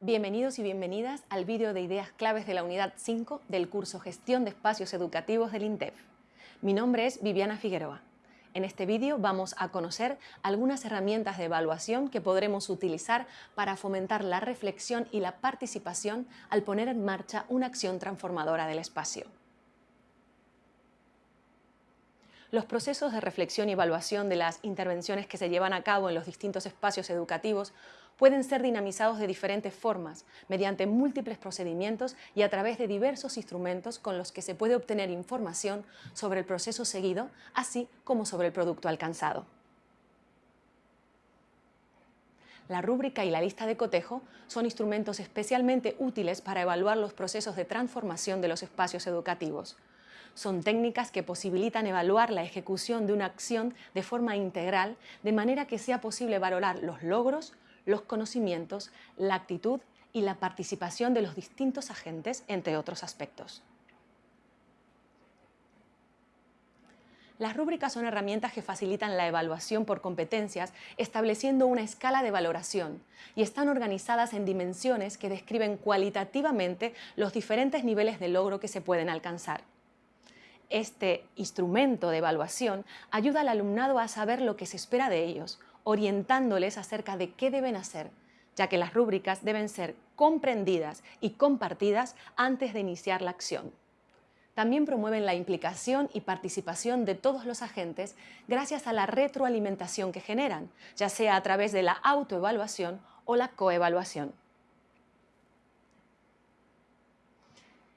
Bienvenidos y bienvenidas al vídeo de ideas claves de la unidad 5 del curso Gestión de Espacios Educativos del INTEF. Mi nombre es Viviana Figueroa. En este vídeo vamos a conocer algunas herramientas de evaluación que podremos utilizar para fomentar la reflexión y la participación al poner en marcha una acción transformadora del espacio. Los procesos de reflexión y evaluación de las intervenciones que se llevan a cabo en los distintos espacios educativos pueden ser dinamizados de diferentes formas, mediante múltiples procedimientos y a través de diversos instrumentos con los que se puede obtener información sobre el proceso seguido, así como sobre el producto alcanzado. La rúbrica y la lista de cotejo son instrumentos especialmente útiles para evaluar los procesos de transformación de los espacios educativos. Son técnicas que posibilitan evaluar la ejecución de una acción de forma integral, de manera que sea posible valorar los logros, los conocimientos, la actitud y la participación de los distintos agentes, entre otros aspectos. Las rúbricas son herramientas que facilitan la evaluación por competencias estableciendo una escala de valoración y están organizadas en dimensiones que describen cualitativamente los diferentes niveles de logro que se pueden alcanzar. Este instrumento de evaluación ayuda al alumnado a saber lo que se espera de ellos, orientándoles acerca de qué deben hacer, ya que las rúbricas deben ser comprendidas y compartidas antes de iniciar la acción. También promueven la implicación y participación de todos los agentes gracias a la retroalimentación que generan, ya sea a través de la autoevaluación o la coevaluación.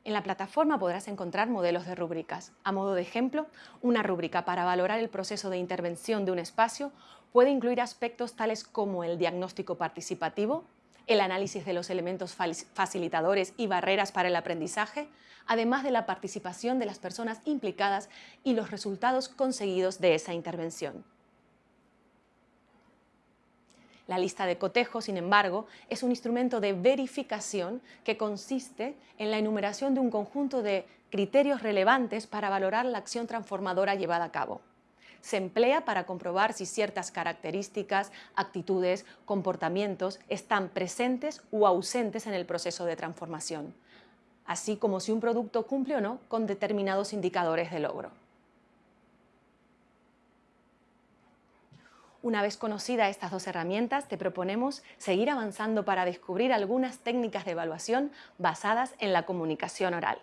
En la plataforma podrás encontrar modelos de rúbricas. A modo de ejemplo, una rúbrica para valorar el proceso de intervención de un espacio puede incluir aspectos tales como el diagnóstico participativo, el análisis de los elementos facilitadores y barreras para el aprendizaje, además de la participación de las personas implicadas y los resultados conseguidos de esa intervención. La lista de cotejo, sin embargo, es un instrumento de verificación que consiste en la enumeración de un conjunto de criterios relevantes para valorar la acción transformadora llevada a cabo. Se emplea para comprobar si ciertas características, actitudes, comportamientos están presentes o ausentes en el proceso de transformación, así como si un producto cumple o no con determinados indicadores de logro. Una vez conocidas estas dos herramientas, te proponemos seguir avanzando para descubrir algunas técnicas de evaluación basadas en la comunicación oral.